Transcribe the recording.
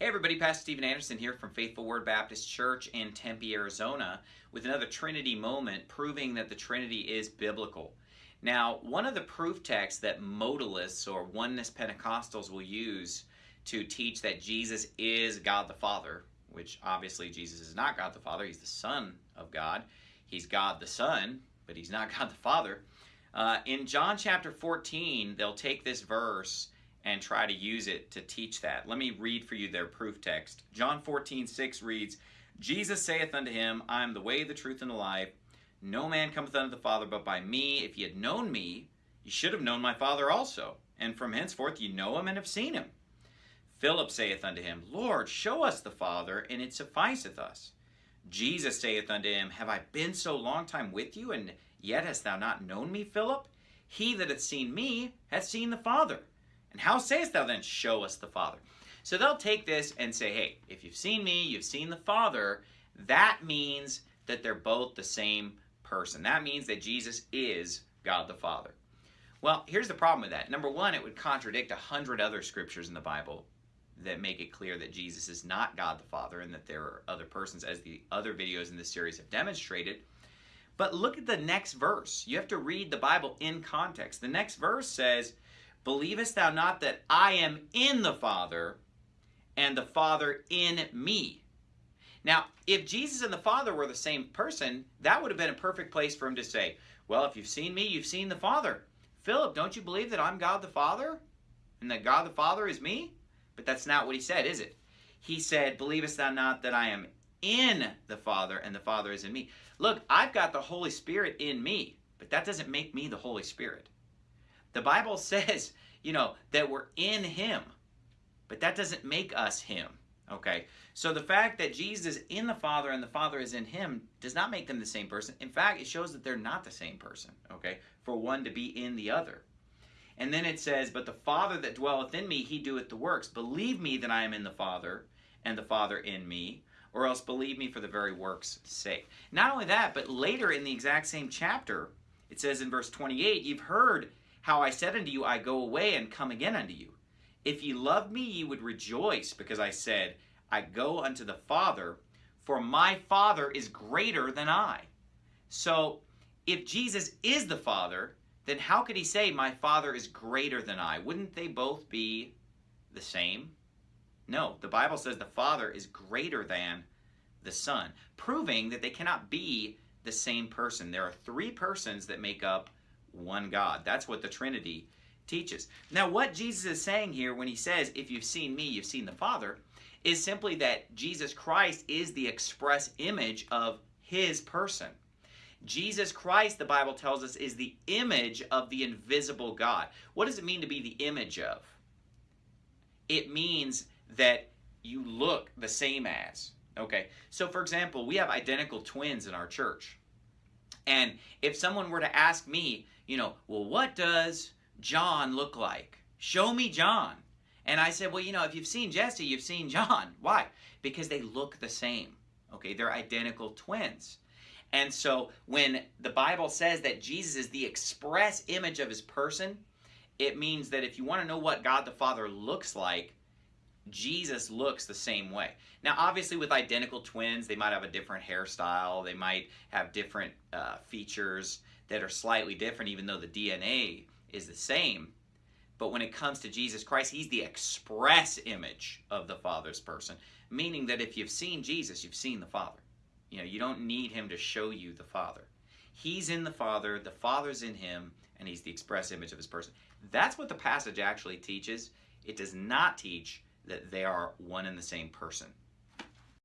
Hey everybody, Pastor Steven Anderson here from Faithful Word Baptist Church in Tempe, Arizona with another Trinity moment proving that the Trinity is biblical. Now, one of the proof texts that modalists or oneness Pentecostals will use to teach that Jesus is God the Father, which obviously Jesus is not God the Father, he's the Son of God. He's God the Son, but he's not God the Father. Uh, in John chapter 14, they'll take this verse and try to use it to teach that. Let me read for you their proof text. John 14, 6 reads, Jesus saith unto him, I am the way, the truth, and the life. No man cometh unto the Father but by me. If ye had known me, ye should have known my Father also. And from henceforth ye know him and have seen him. Philip saith unto him, Lord, show us the Father, and it sufficeth us. Jesus saith unto him, Have I been so long time with you, and yet hast thou not known me, Philip? He that hath seen me hath seen the Father. And how sayest thou then, show us the Father? So they'll take this and say, hey, if you've seen me, you've seen the Father, that means that they're both the same person. That means that Jesus is God the Father. Well, here's the problem with that. Number one, it would contradict a hundred other scriptures in the Bible that make it clear that Jesus is not God the Father and that there are other persons, as the other videos in this series have demonstrated. But look at the next verse. You have to read the Bible in context. The next verse says, Believest thou not that I am in the Father, and the Father in me? Now, if Jesus and the Father were the same person, that would have been a perfect place for him to say, Well, if you've seen me, you've seen the Father. Philip, don't you believe that I'm God the Father? And that God the Father is me? But that's not what he said, is it? He said, Believest thou not that I am in the Father, and the Father is in me? Look, I've got the Holy Spirit in me, but that doesn't make me the Holy Spirit. The Bible says, you know, that we're in him, but that doesn't make us him. Okay, so the fact that Jesus is in the Father and the Father is in him does not make them the same person. In fact, it shows that they're not the same person, okay, for one to be in the other. And then it says, But the Father that dwelleth in me, he doeth the works. Believe me that I am in the Father, and the Father in me, or else believe me for the very works' sake. Not only that, but later in the exact same chapter, it says in verse 28, You've heard how I said unto you, I go away and come again unto you. If ye loved me, ye would rejoice, because I said, I go unto the Father, for my Father is greater than I. So, if Jesus is the Father, then how could he say, My Father is greater than I? Wouldn't they both be the same? No, the Bible says the Father is greater than the Son, proving that they cannot be the same person. There are three persons that make up one God. That's what the Trinity teaches. Now, what Jesus is saying here when he says, if you've seen me, you've seen the Father, is simply that Jesus Christ is the express image of his person. Jesus Christ, the Bible tells us, is the image of the invisible God. What does it mean to be the image of? It means that you look the same as. Okay, so for example, we have identical twins in our church. And if someone were to ask me, you know, well, what does John look like? Show me John. And I said, well, you know, if you've seen Jesse, you've seen John. Why? Because they look the same. Okay, they're identical twins. And so when the Bible says that Jesus is the express image of his person, it means that if you want to know what God the Father looks like, Jesus looks the same way. Now, obviously, with identical twins, they might have a different hairstyle, they might have different uh, features that are slightly different, even though the DNA is the same. But when it comes to Jesus Christ, he's the express image of the Father's person, meaning that if you've seen Jesus, you've seen the Father. You know, you don't need him to show you the Father. He's in the Father, the Father's in him, and he's the express image of his person. That's what the passage actually teaches. It does not teach that they are one and the same person.